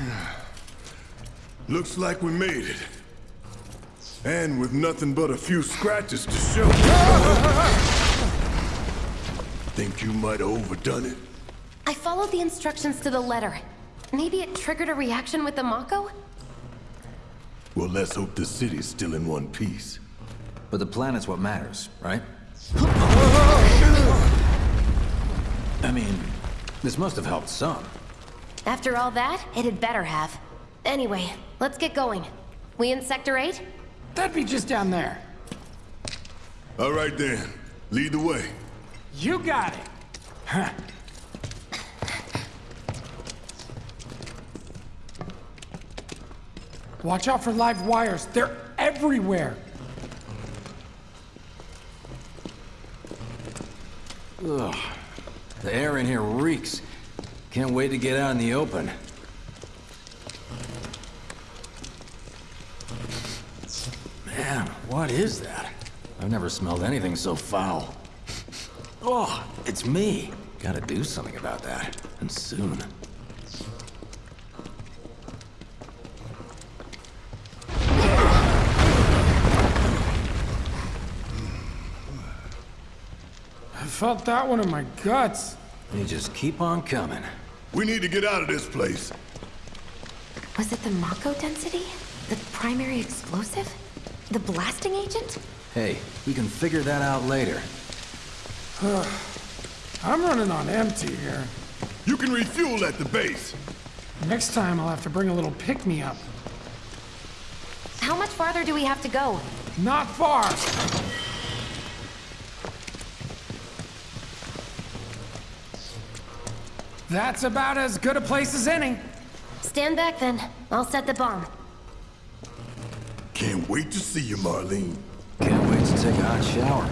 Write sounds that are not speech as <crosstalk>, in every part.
<sighs> Looks like we made it. And with nothing but a few scratches to show. <laughs> Think you might have overdone it? I followed the instructions to the letter. Maybe it triggered a reaction with the Mako? Well, let's hope the city's still in one piece. But the planet's what matters, right? <laughs> I mean, this must have helped some. After all that, it had better have. Anyway, let's get going. We in Sector 8? That'd be just down there. All right then. Lead the way. You got it. Huh. Watch out for live wires. They're everywhere. Ugh. The air in here reeks. Can't wait to get out in the open. Man, what is that? I've never smelled anything so foul. Oh, it's me. Gotta do something about that. And soon. I felt that one in my guts. You just keep on coming. We need to get out of this place. Was it the Mako density? The primary explosive? The blasting agent? Hey, we can figure that out later. <sighs> I'm running on empty here. You can refuel at the base. Next time I'll have to bring a little pick-me-up. How much farther do we have to go? Not far. That's about as good a place as any. Stand back then. I'll set the bomb. Can't wait to see you, Marlene. Can't wait to take a hot shower.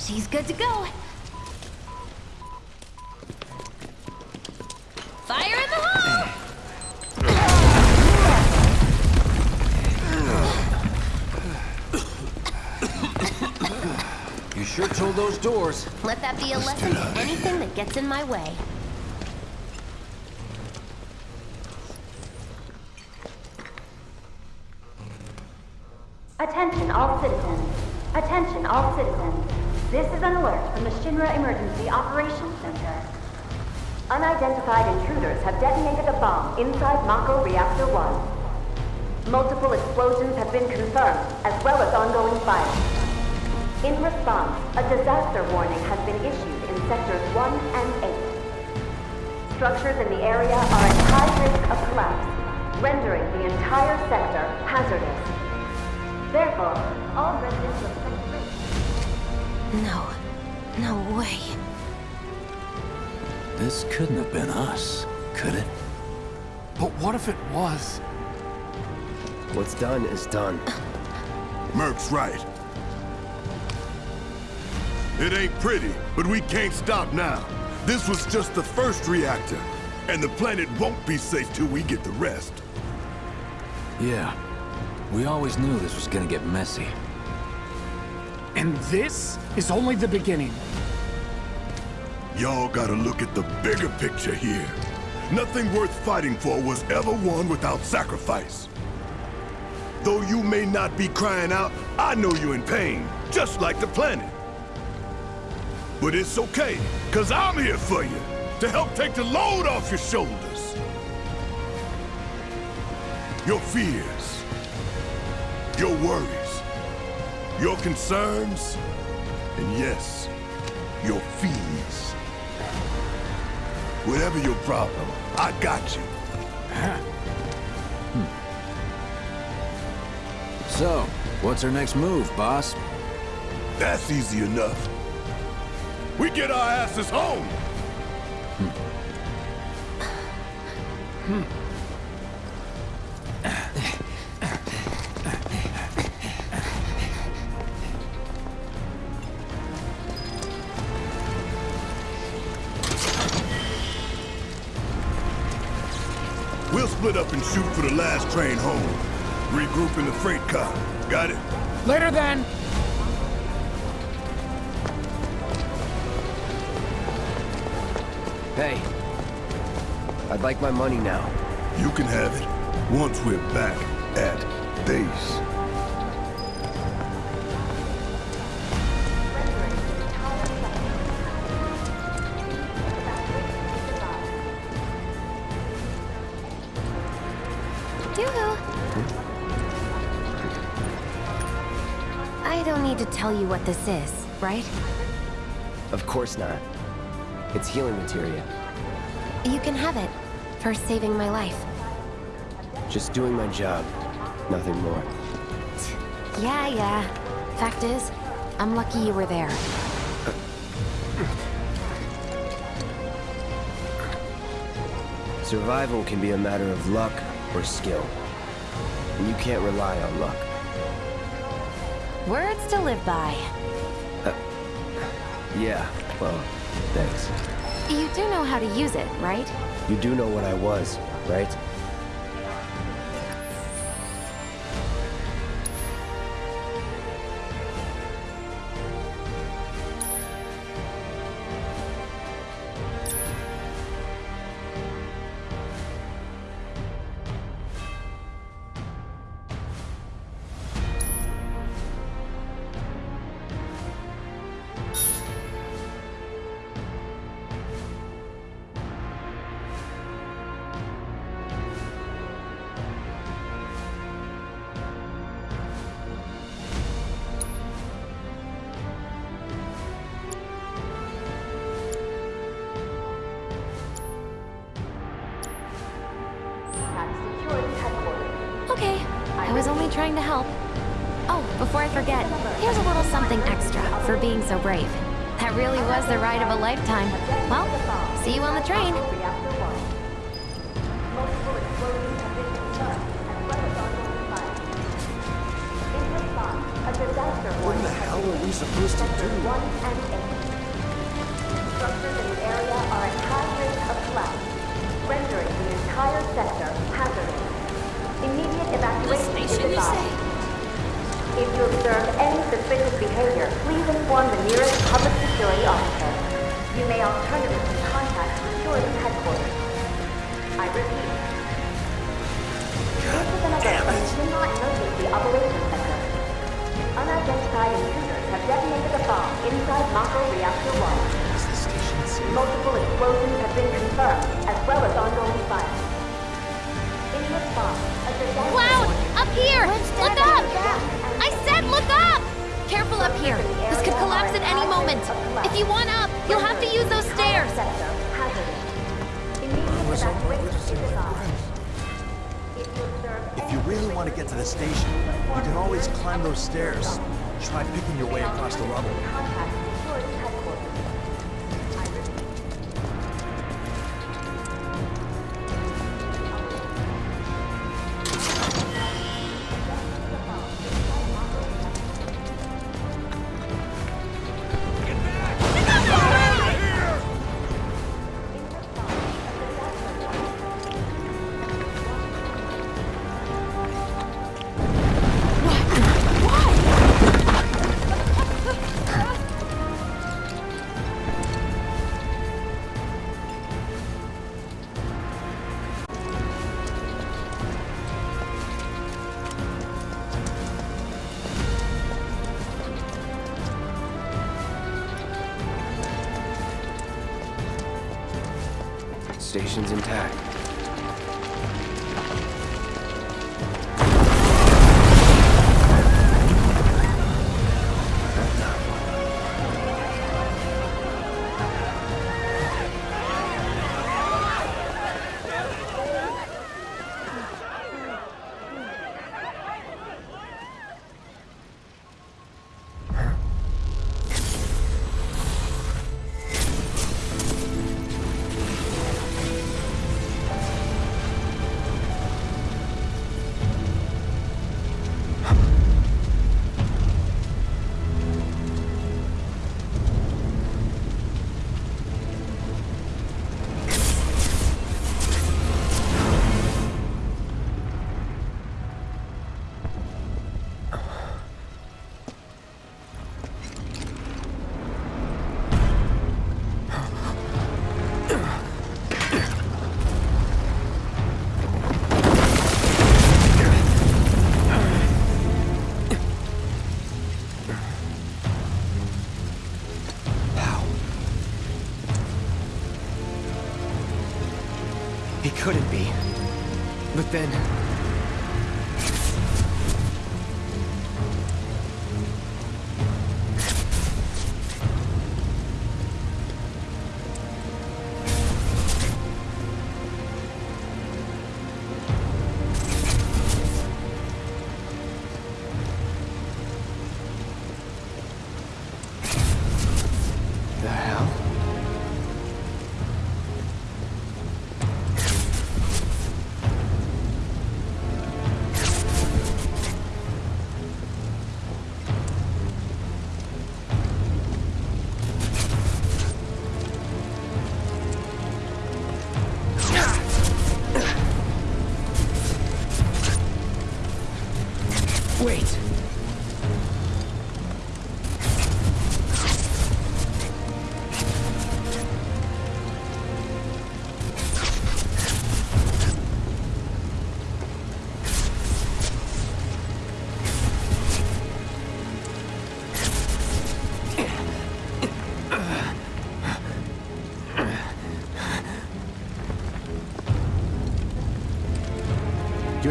She's good to go. Fire You those doors. Let that be a lesson to anything that gets in my way. Attention all citizens. Attention all citizens. This is an alert from the Shinra Emergency Operations Center. Unidentified intruders have detonated a bomb inside Mako Reactor 1. Multiple explosions have been confirmed, as well as ongoing fire. In response, a disaster warning has been issued in Sectors 1 and 8. Structures in the area are at high risk of collapse, rendering the entire sector hazardous. Therefore, all residents of Sector 8 No. No way. This couldn't have been us, could it? But what if it was? What's done is done. Merc's right. It ain't pretty, but we can't stop now. This was just the first reactor, and the planet won't be safe till we get the rest. Yeah. We always knew this was gonna get messy. And this is only the beginning. Y'all gotta look at the bigger picture here. Nothing worth fighting for was ever won without sacrifice. Though you may not be crying out, I know you're in pain, just like the planet. But it's okay, cause I'm here for you, to help take the load off your shoulders. Your fears, your worries, your concerns, and yes, your fees. Whatever your problem, I got you. So, what's our next move, boss? That's easy enough. We get our asses home. We'll split up and shoot for the last train home. Regroup in the freight car. Got it? Later then. Hey. I'd like my money now. You can have it once we're back at base. Yoo-hoo. I don't need to tell you what this is, right? Of course not. It's healing materia. You can have it for saving my life. Just doing my job. Nothing more. Yeah, yeah. Fact is, I'm lucky you were there. Survival can be a matter of luck or skill. And you can't rely on luck. Words to live by. Uh, yeah, well, thanks. You do know how to use it, right? You do know what I was, right? Sector hazardous. Immediate evacuation is advised. If you observe any suspicious behavior, please inform the nearest public security officer. You may alternatively contact security headquarters. I repeat. This is alert from the Shinra Emergency Operations Center. Unidentified intruders have detonated a bomb inside Mako Reactor 1. Is the station safe? Multiple explosions have been confirmed, as well as ongoing fire. Cloud! Up here! Look up! I said look up! Careful up here. This could collapse at any moment. If you want up, you'll have to use those stairs. sector hazardous. Immediate was hoping we evacuation just is didn't have advised. If you observe If you really want to get to the station, you can always climb those stairs. Try picking your way across the rubble. Intact.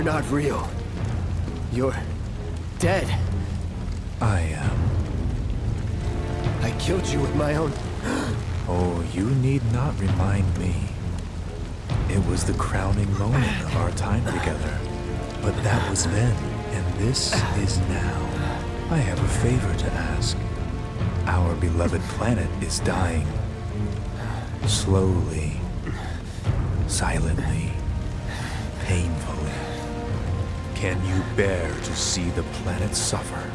Not real. You're dead. I am. I killed you with my own... <gasps> Oh, you need not remind me. It was the crowning moment of our time together. But that was then, and this is now. I have a favor to ask. Our beloved planet is dying. Slowly. Silently. Can you bear to see the planet suffer?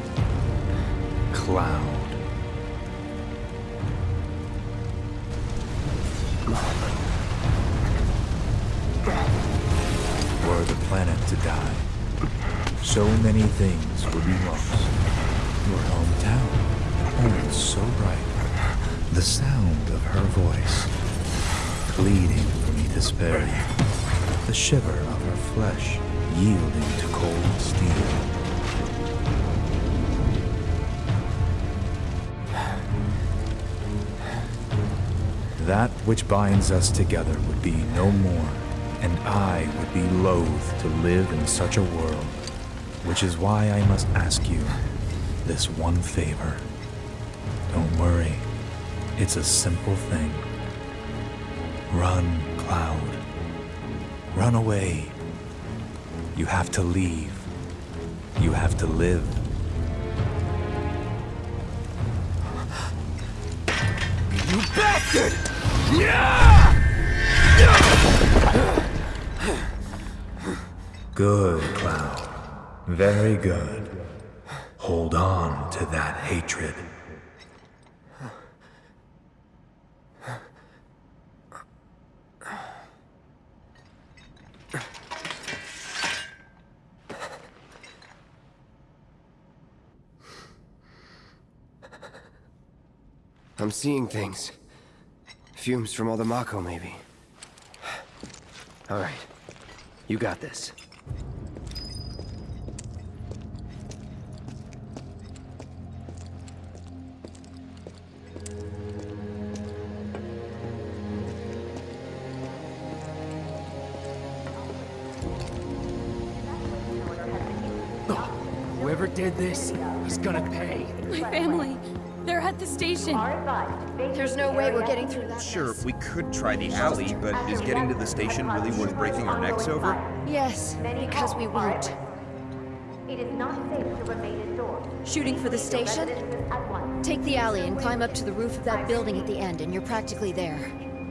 Cloud. Were the planet to die, so many things would be lost. Your hometown, oh, it's so bright. The sound of her voice, pleading for me to spare you. The shiver of her flesh, yielding to cold steel. That which binds us together would be no more, and I would be loath to live in such a world, which is why I must ask you this one favor. Don't worry, it's a simple thing. Run, Cloud. Run away. You have to leave. You have to live. You bastard! Yeah! Good, Cloud. Very good. Hold on to that hatred. I'm seeing things. Fumes from all the Mako, maybe. All right. You got this. Whoever did this is gonna pay. My family. They're at the station. There's no way we're getting through that. Sure, we could try the alley, but is getting to the station really worth breaking our necks over? Yes, because we won't. It is not safe to remain indoors. Shooting for the station? Take the alley and climb up to the roof of that building at the end, and you're practically there.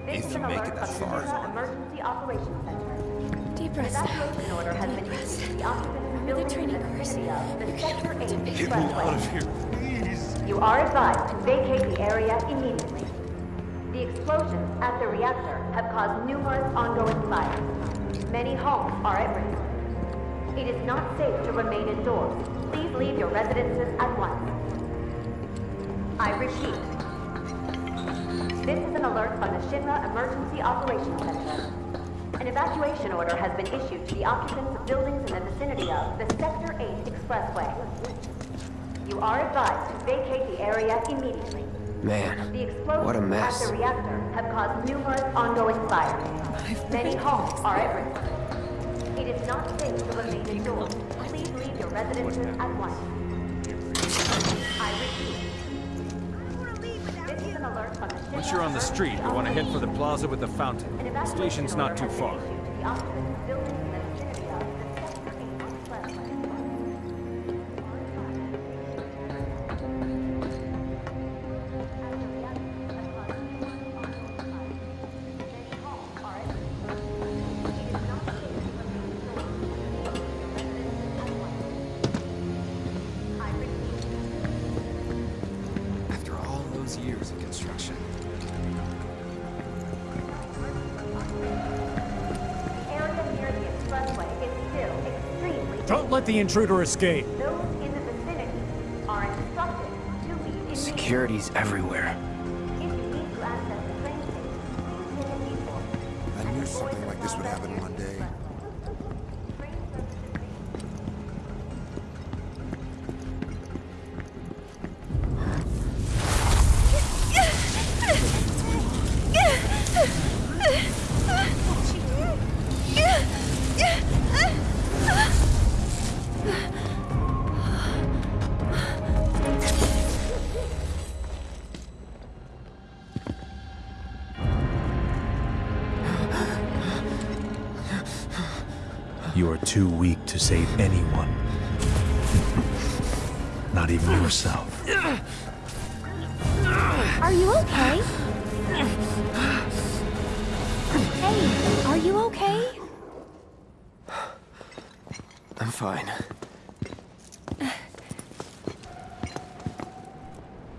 If you make it that far. Shinra Emergency Operations Center. Deep breaths now. Evacuation order has been Deep breaths. issued to the of Remember the training in the course. vicinity of the Sector 8 Get me here, please. You are advised to vacate the area immediately. The explosions at the reactor have caused numerous ongoing fires. Many homes are at risk. It is not safe to remain indoors. Please leave your residences at once. I repeat. This is an alert from the Shinra Emergency Operations Center. An evacuation order has been issued to the occupants of buildings in the vicinity of the Sector 8 Expressway. You are advised to vacate the area immediately. Man, The explosions what a mess. at the reactor have caused numerous ongoing fires. Many homes are at risk. It is not safe to remain indoors. Please leave your residences at once. I repeat. This is an alert Once you're on the street, you want to head for the plaza with the fountain. The station's not too far. The intruder escape. Those in the vicinity are instructed to leave immediately. Security's everywhere. To save anyone. Not even yourself. Are you okay? Hey, are you okay? I'm fine.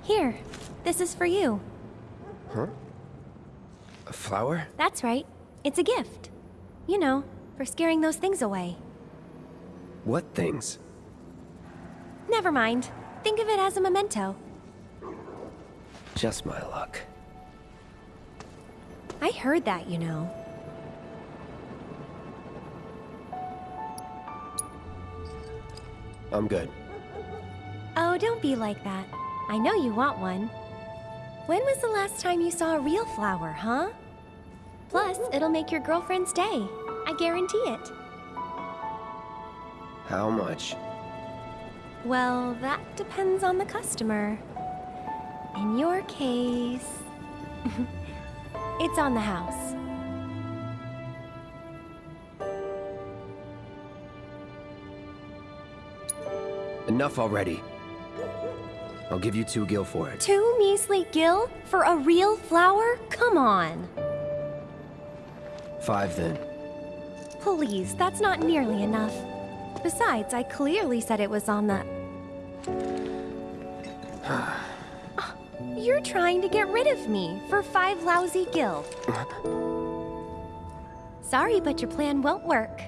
Here, this is for you. Huh? A flower? That's right. It's a gift. You know, for scaring those things away. What things? Never mind. Think of it as a memento. Just my luck. I heard that, you know. I'm good. Oh, don't be like that. I know you want one. When was the last time you saw a real flower, huh? Plus, it'll make your girlfriend's day. I guarantee it. How much? Well, that depends on the customer. In your case, <laughs> it's on the house. Enough already. I'll give you two gil for it. Two measly gil for a real flower? Come on. Five then. Please, that's not nearly enough. Besides, I clearly said it was on the. <sighs> You're trying to get rid of me for five lousy gil. Sorry, but your plan won't work.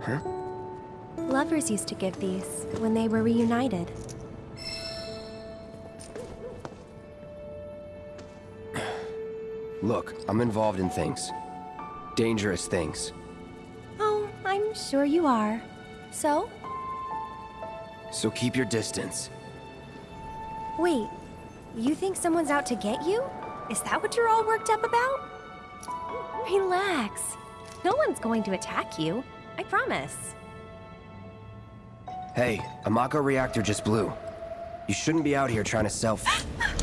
Huh? Lovers used to give these when they were reunited. Look, I'm involved in things. Dangerous things. Sure you are. So? So keep your distance. Wait, you think someone's out to get you? Is that what you're all worked up about? Relax. No one's going to attack you. I promise. Hey, a Mako reactor just blew. You shouldn't be out here trying to self. <gasps>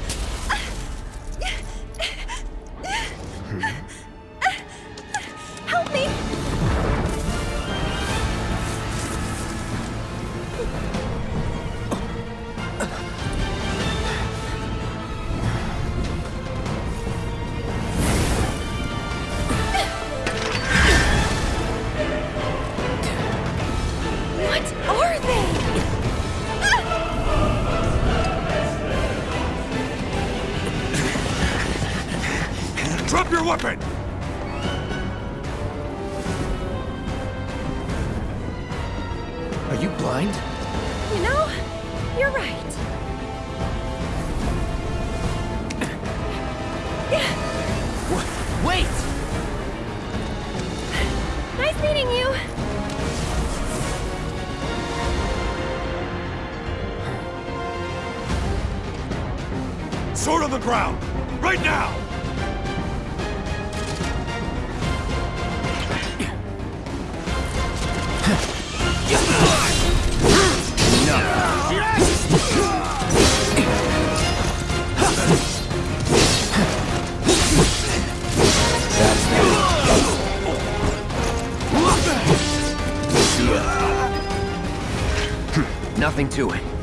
Nothing to it.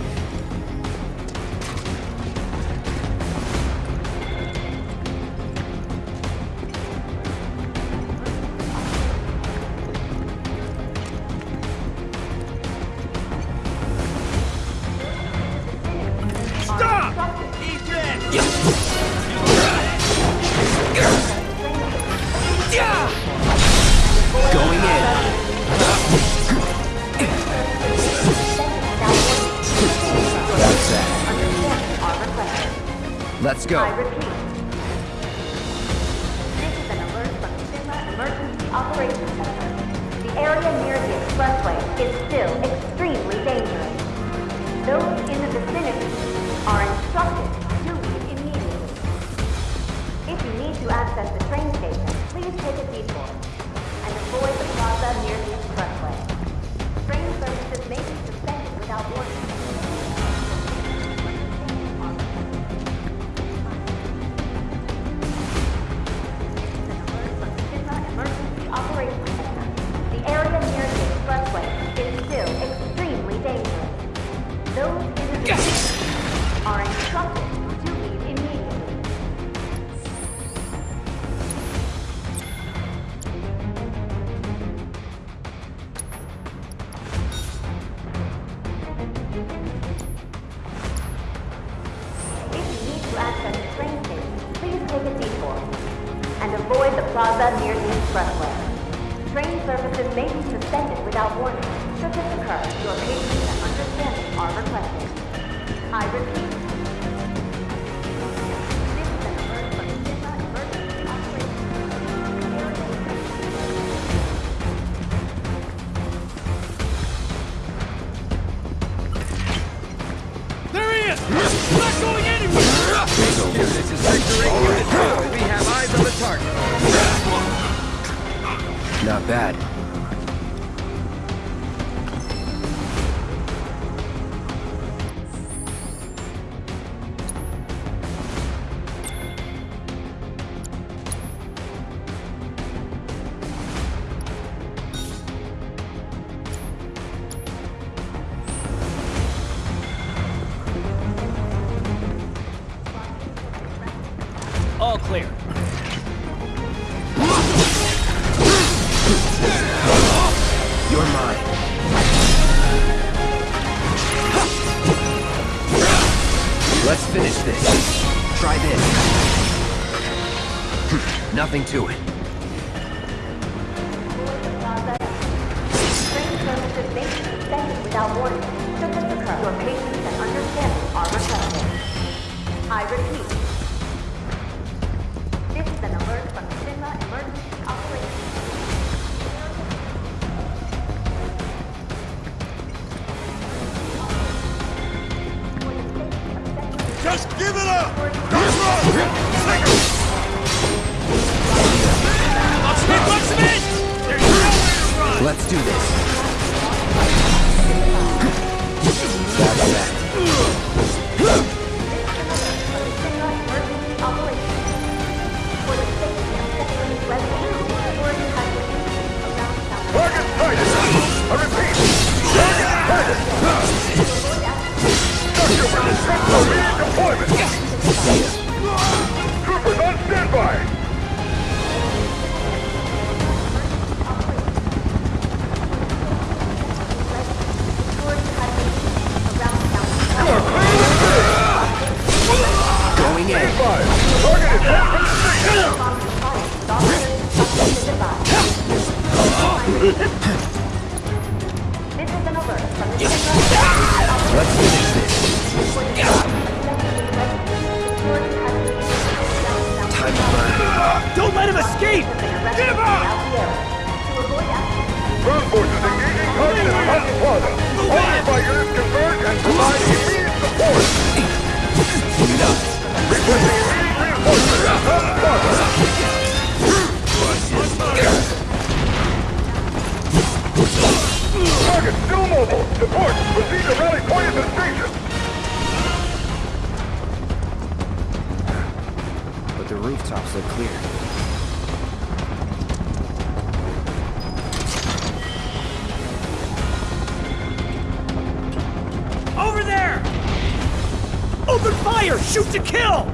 Fire! Shoot to kill!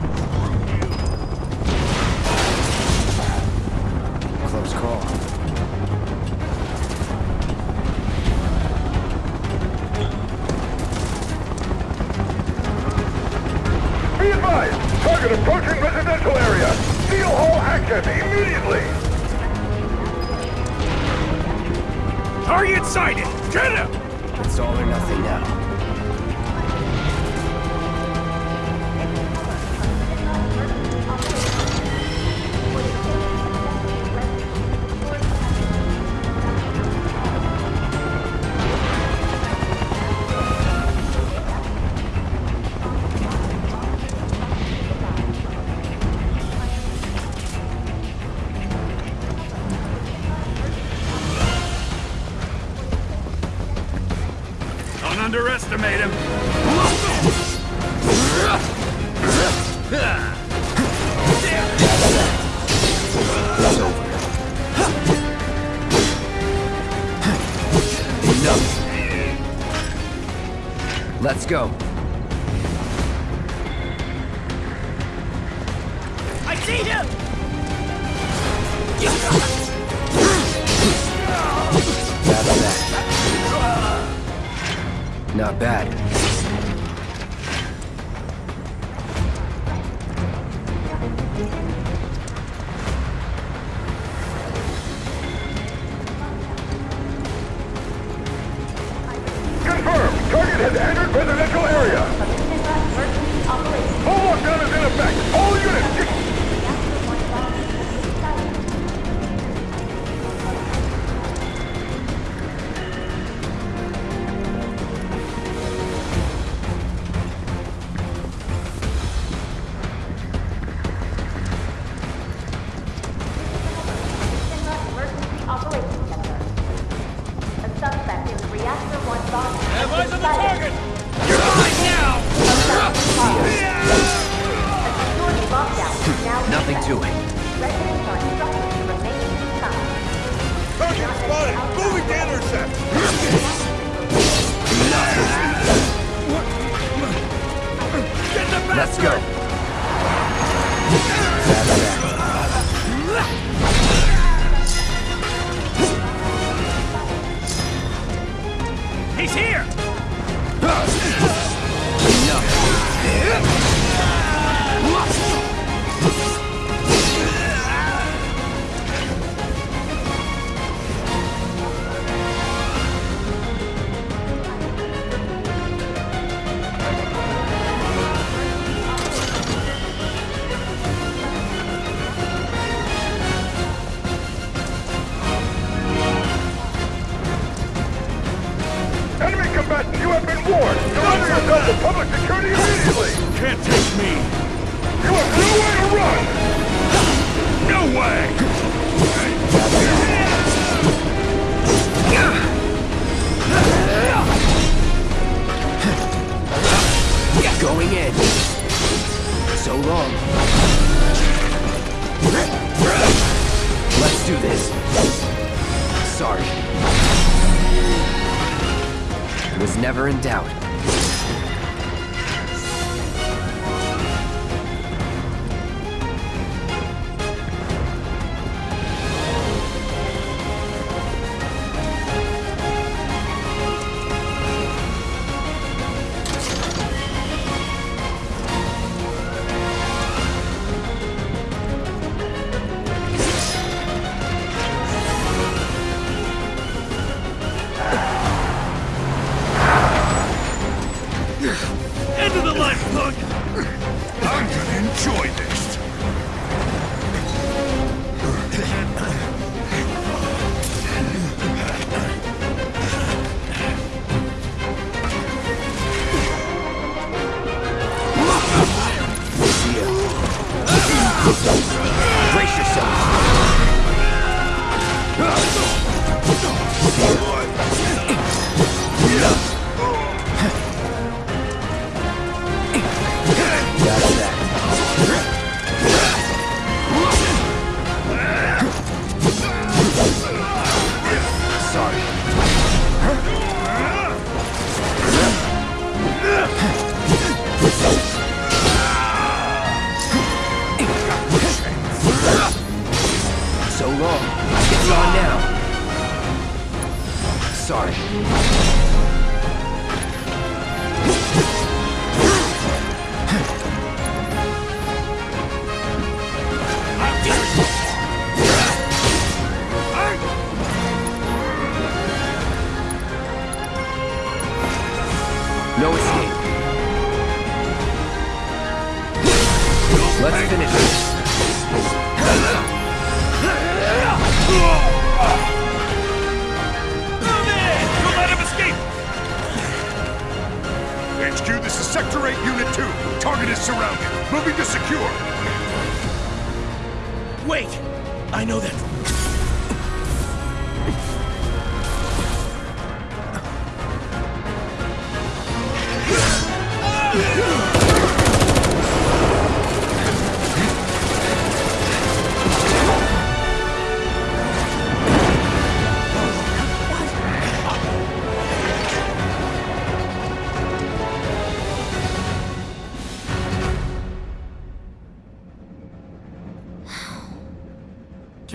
Close call. Be advised! Target approaching residential area! Steel all access immediately! Target sighted! Get him! It's all or nothing now. Not bad. Not bad. Confirmed! Target has entered residential area! that. Sorry.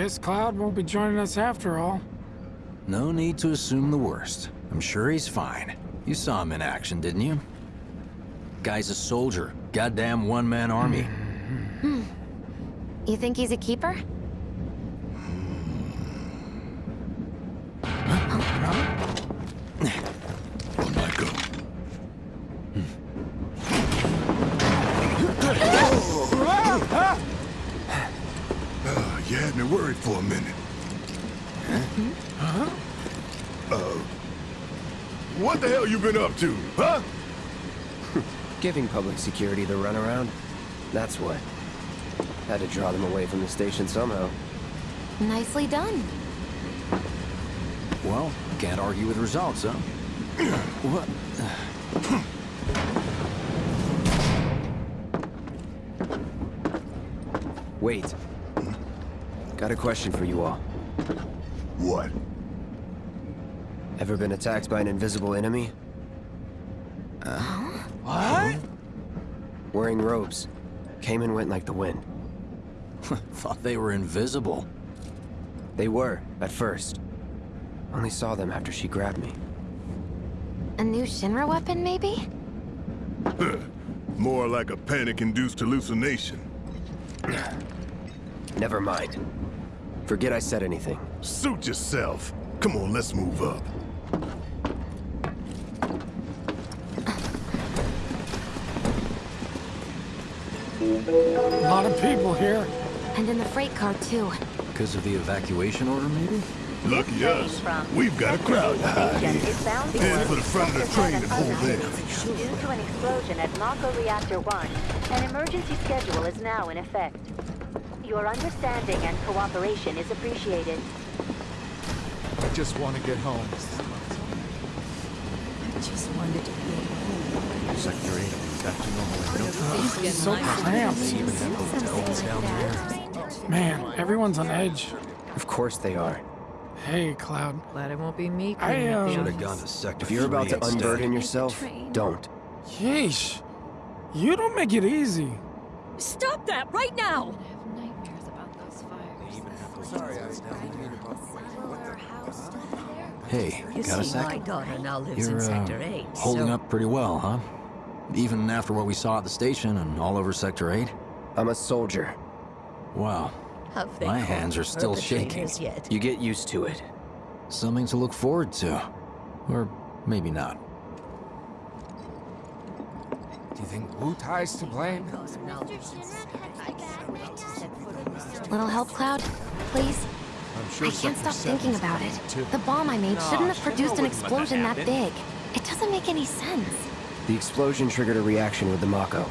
Guess Cloud won't be joining us after all. No need to assume the worst. I'm sure he's fine. You saw him in action, didn't you? Guy's a soldier. Goddamn one-man army. Hmm. You think he's a keeper? Been up to, huh? <laughs> Giving public security the runaround. That's what. Had to draw them away from the station somehow. Nicely done. Well, can't argue with results, huh? <clears throat> what? <clears throat> Wait. Got a question for you all. What? Ever been attacked by an invisible enemy? What? Wearing robes. Came and went like the wind. <laughs> Thought they were invisible. They were, at first. Only saw them after she grabbed me. A new Shinra weapon, maybe? <laughs> More like a panic-induced hallucination. <clears throat> Never mind. Forget I said anything. Suit yourself. Come on, let's move up. A lot of people here. And in the freight car, too. Because of the evacuation order, maybe? Lucky us. We've got a crowd to hide in. Head for the front of the train and hold there. Due to an explosion at Mako Reactor 1, an emergency schedule is now in effect. Your understanding and cooperation is appreciated. I just want to get home. I just wanted to be home. Sector 8 will be back to normal in no time. It's so cramped. Even have hotels down there. Man, everyone's on edge. Of course they are. Hey, Cloud. Glad it won't be me. I, cleaning uh, Should have gone to Sector If you're about to unburden yourself, don't. Yeesh. You don't make it easy. Stop that right now! Hey, You got a see, sec? my daughter now lives You're, in uh, Sector 8. holding so up pretty well, huh? Even after what we saw at the station and all over Sector 8? I'm a soldier. Wow. My hands are still shaking. Yet? You get used to it. Something to look forward to. Or maybe not. Do you think Wutai's to blame? Little help, Cloud? Please? I'm sure I can't Sector stop thinking about it. too. The bomb I made Nah, shouldn't have produced an wouldn't that explosion that big. It doesn't make any sense. The explosion triggered a reaction with the Mako.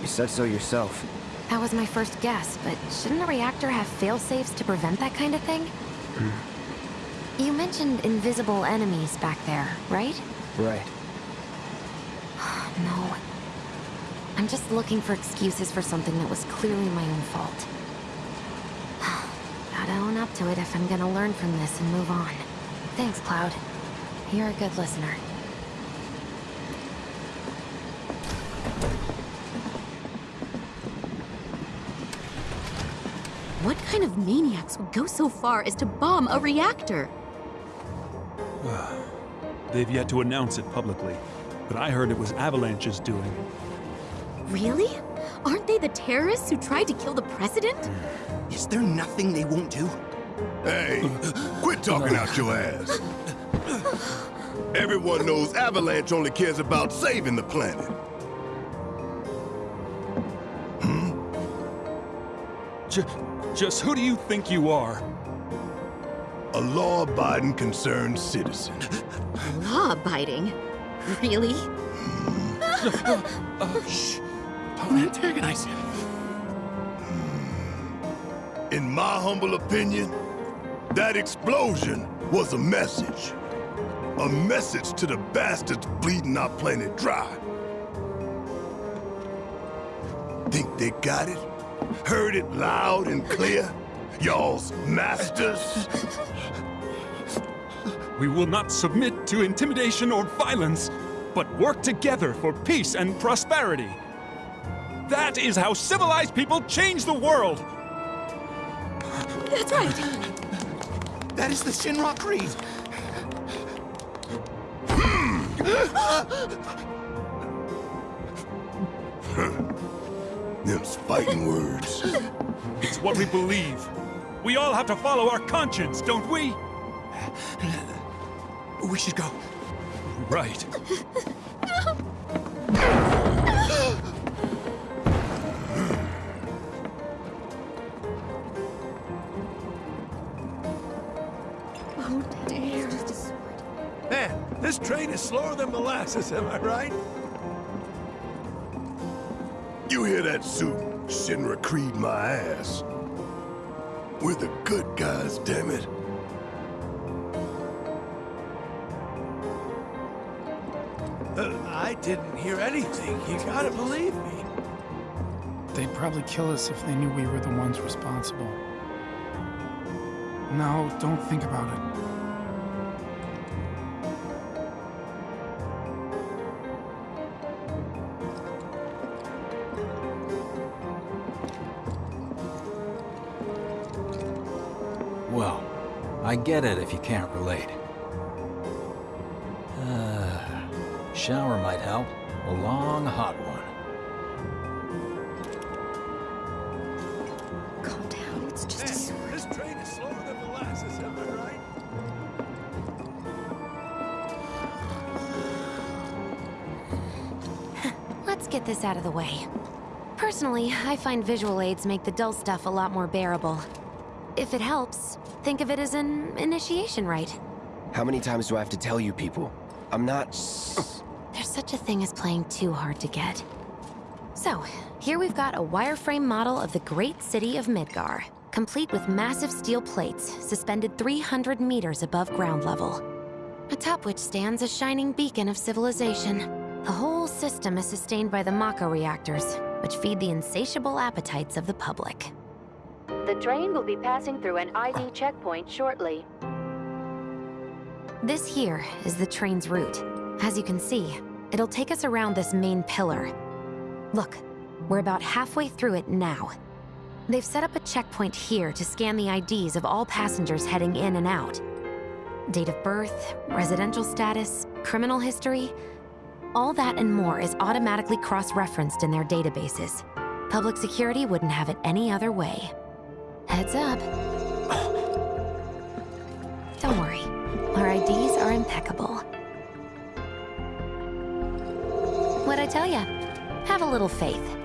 You said so yourself. That was my first guess, but shouldn't a reactor have fail-safes to prevent that kind of thing? Hmm. You mentioned invisible enemies back there, right? Right. <sighs> no. I'm just looking for excuses for something that was clearly my own fault. <sighs> Gotta own up to it if I'm gonna learn from this and move on. Thanks, Cloud. You're a good listener. What kind of maniacs would go so far as to bomb a reactor? <sighs> They've yet to announce it publicly, but I heard it was Avalanche's doing. Really? Aren't they the terrorists who tried to kill the president? <sighs> Is there nothing they won't do? Hey, quit talking out your ass. Everyone knows Avalanche only cares about saving the planet. Hmm? J just who do you think you are? A law-abiding concerned citizen. Law-abiding? Really? uh, shh. Don't antagonize him. In my humble opinion, that explosion was a message. A message to the bastards bleeding our planet dry. Think they got it? Heard it loud and clear? Y'all's masters? We will not submit to intimidation or violence, but work together for peace and prosperity. That is how civilized people change the world! That's right! That is the Shinra Creed! Them's fighting words. It's what we believe. We all have to follow our conscience, don't we? We should go. Right. Oh dear. Man, this train is slower than molasses, am I right? You hear that suit? Shinra Creed my ass. We're the good guys, damn it. Uh, I didn't hear anything. You gotta believe me. They'd probably kill us if they knew we were the ones responsible. No, don't think about it. Get it if you can't relate. Uh, shower might help. A long, hot one. Calm down, it's just a sword. This train is slower than molasses, am I right? <sighs> Let's get this out of the way. Personally, I find visual aids make the dull stuff a lot more bearable. If it helps, think of it as an initiation rite. How many times do I have to tell you people? I'm not... There's such a thing as playing too hard to get. So, here we've got a wireframe model of the great city of Midgar, complete with massive steel plates suspended 300 meters above ground level. Atop which stands a shining beacon of civilization. The whole system is sustained by the Mako reactors, which feed the insatiable appetites of the public. The train will be passing through an ID checkpoint shortly. This here is the train's route. As you can see, it'll take us around this main pillar. Look, we're about halfway through it now. They've set up a checkpoint here to scan the IDs of all passengers heading in and out. Date of birth, residential status, criminal history, all that and more is automatically cross-referenced in their databases. Public security wouldn't have it any other way. Heads up. Don't worry, our IDs are impeccable. What'd I tell ya? Have a little faith.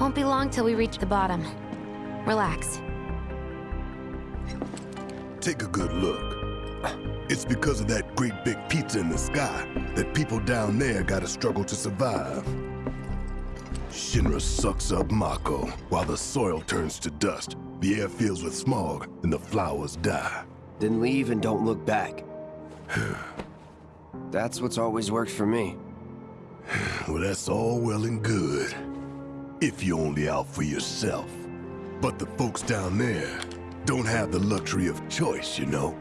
Won't be long till we reach the bottom. Relax. Take a good look. It's because of that great big pizza in the sky that people down there gotta struggle to survive. Shinra sucks up Mako while the soil turns to dust, the air fills with smog, and the flowers die. Then leave and don't look back. <sighs> That's what's always worked for me. <sighs> Well, that's all well and good. If you're only out for yourself. But the folks down there don't have the luxury of choice, you know?